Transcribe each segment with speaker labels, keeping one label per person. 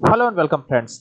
Speaker 1: Hello and welcome friends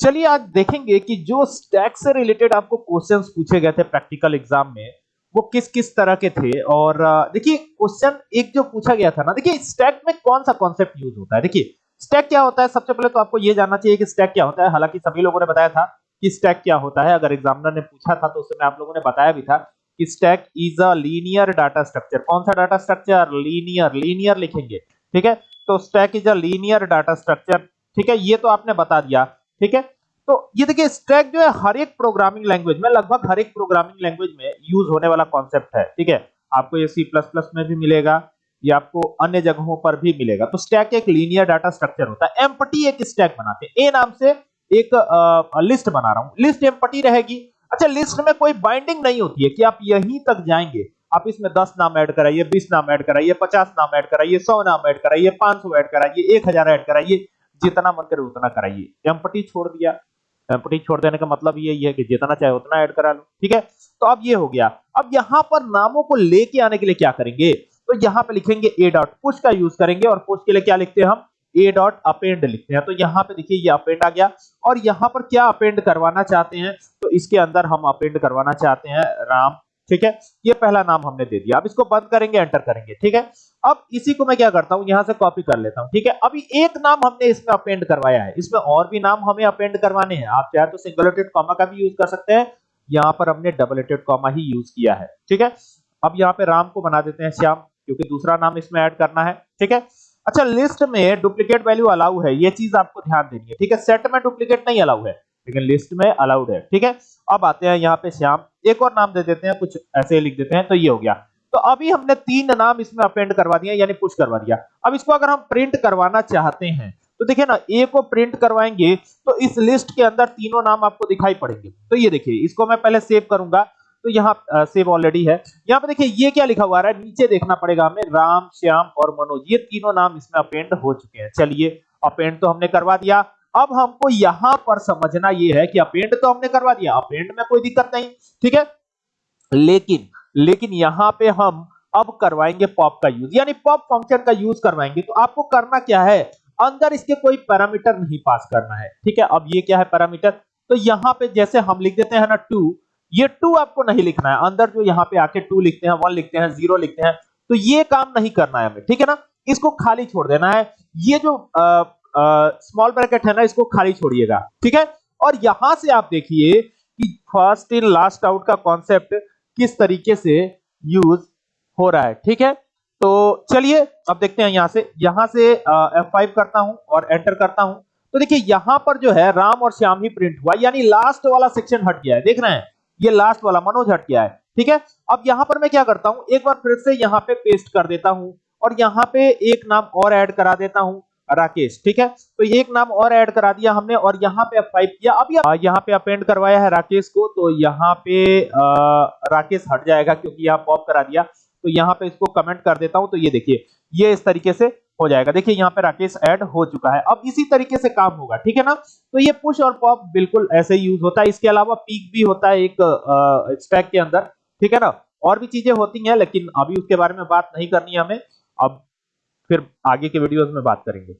Speaker 1: चलिए आज देखेंगे कि जो स्टैक से रिलेटेड आपको क्वेश्चंस पूछे गए थे प्रैक्टिकल एग्ज़ाम में, वो किस किस तरह के थे? और देखिए क्वेश्चन एक जो पूछा गया था ना, देखिए स्टैक में कौन सा कॉन्सेप्ट यूज़ होता है? देखिए स्टैक क्या होता है? सबसे पहले तो आपको ये जानना चाहिए कि स्टैक क्या होता है। हालाँकि सभी लोगों ने बताया था कि स्टैक क्या होता है। अगर एग्जामिनर ने पूछा था तो उस समय आप लोगों ने बताया भी था कि stack is a linear data structure कौन सा डाटा स्ट्रक्चर लीनियर लीनियर लिखेंगे, ठीक है? तो stack is a linear data structure ठीक है ये तो आपने बता दिया ठीक है? तो ये देखिए स्टैक जो है हर एक प्रोग्रामिंग लैंग्वेज में लगभग हर एक प्रोग्रामिंग लैंग्वेज में यूज़ होने वाला कॉन्सेप्ट है ठीक है? आपको ये सी प्लस प्लस में भी मिलेगा ये आपको अन्य जगहों पर भी मिलेगा। तो स्टैक एक लीनियर डाटा स्ट्रक्चर होता है एम्पटी एक स्टैक बनाते हैं। ए नाम से एक आ, लिस्ट बना रहा हूँ। लिस्ट एम्पटी रहेगी। अच्छा लिस्ट में कोई बाइंडिंग नहीं होती है कि आप यहीं तक जाएँगे। आप इसमें 10 नाम ऐड कराइए 20 नाम ऐड कराइए 50 नाम ऐड कराइए 100 नाम ऐड कराइए 500 ऐड कराइए 1000 ऐड कराइए। जितना मन करे उतना कराइए। एम्पटी छोड़ दिया। एम्पटी छोड़ देने का मतलब ये है कि जितना चाहे उतना ऐड करा लो, ठीक है? तो अब ये हो गया। अब यहाँ पर नामों को लेके आने के लिए क्या करेंगे? तो यहाँ पे लिखेंगे ए डॉट पुश का यूज़ करेंगे और पुश के लिए क्या लिखते हैं हम? ए डॉट अपेंड लिखते हैं। तो यहाँ पे देखिए ये अपेंड आ गया और यहाँ पर क्या अपेंड करवाना चाहते हैं? तो इसके अंदर हम अपेंड करवाना चाहते हैं। राम ठीक है? ये पहला नाम हमने दे दिया। अब इसको बंद करेंगे, एंटर करेंगे, ठीक है? अब इसी को मैं क्या करता हूँ? यहाँ से कॉपी कर लेता हूँ, ठीक है? अभी एक नाम हमने इसमें अपेंड करवाया है। इसमें और भी नाम हमें अपेंड करवाने हैं। आप चाहे तो सिंगल एटेड कॉमा का भी यूज़ कर सकते हैं। यहाँ पर हमने डबल एटेड कॉमा ही यूज़ किया है, ठीक है? अब यहाँ पे राम को बना देते हैं श्याम, क्योंकि दूसरा नाम इसमें ऐड करना है, ठीक है? अच्छा लिस्ट में डुप्लीकेट वैल्यू अलाउ है। ये चीज़ आपको ध्यान देनी है, ठीक है? सेट में डुप्लीकेट नहीं अलाउ है, लेकिन लिस्ट में अलाउड है, ठीक है? अब आते हैं यहाँ पे श्याम। एक और नाम दे देते हैं, कुछ ऐसे लिख देते हैं तो ये हो गया। तो अभी हमने तीन नाम इसमें अपेंड करवा दिया यानी पुश करवा दिया। अब इसको अगर हम प्रिंट करवाना चाहते हैं तो देखिए ना ए को प्रिंट करवाएँगे तो इस लिस्ट के अंदर तीनों नाम आपको दिखाई पड़ेंगे। तो ये देखिए, इसको मैं पहले सेव करूँगा तो यहाँ सेव ऑलरेडी है। यहाँ पे देखिए, ये क्या लिखा हुआ है, नीचे देखना पड़ेगा हमें, राम, श्याम और मनोज। ये तीनों नाम इसमें अपेंड हो चुके हैं। चलिए अपेंड तो हमने करवा दिया। अब हमको यहाँ पर समझना ये है कि अपेंड तो हमने करवा दिया, अपेंड में कोई दिक्कत नहीं, ठीक है? लेकिन लेकिन यहाँ पे हम अब करवाएँगे पॉप का यूज़, यानी पॉप फ़ंक्शन का यूज़ करवाएँगे तो आपको करना क्या है? अंदर इसके कोई पैरामीटर नहीं पास करना है, ठीक है? अब ये क्या है पैरामीटर? तो यहाँ पे जैसे हम लिख देते हैं ना टू, ये टू आपको नहीं लिखना है, अंदर जो यहाँ पे आके टू लिखते हैं, वन लिखते हैं, ज़ीरो लिखते हैं तो ये काम नहीं करना है हमें, ठीक है ना? इसको खाली छोड़ देना है, ये जो स्मॉल ब्रैकेट है ना, इसको खाली छोड़िएगा, ठीक है? और यहाँ से आप देखिए कि फ़र्स्ट इन लास्ट आउट का कॉन्सेप्ट किस तरीके से यूज़ हो रहा है, ठीक है? तो चलिए, अब देखते हैं यहाँ से। यहाँ से F5 करता हूँ और एंटर करता हूँ। तो देखिए, यहाँ पर जो है, राम और श्याम ही प्रिंट हुआ। यानी लास्ट वाला सेक्शन हट गया है, देख रहे हैं? ये लास्ट वाला मनोज हट गया है, ठीक है? अब यहाँ पर मैं क्या करता हूँ? एक बार फिर से यहाँ पे पेस्ट कर देता हूँ और यहाँ पे एक नाम और ऐड करा देता हूँ। राकेश ठीक है? तो एक नाम और ऐड करा दिया हमने और यहाँ पे F5 किया। अब यहाँ पे अपेंड करवाया है राकेश को तो यहाँ पे आ, राकेश हट जाएगा क्योंकि यहाँ पॉप करा दिया। तो यहाँ पे इसको कमेंट कर देता हूँ तो ये देखिए ये इस तरीके से हो जाएगा। देखिए यहाँ पे राकेश ऐड हो चुका है। अब इसी तरीके से काम होगा ठीक है ना? तो ये पुश और पॉप बिल्कुल ऐसे यूज़ होता है। इसके अलावा पीक भी होता है एक स्टैक के अंदर ठीक है ना? और भी चीज़ें होती हैं लेकिन अभी उसके बारे में बात नहीं करनी है हमें। अब फिर आगे के वीडियोस में बात करेंगे।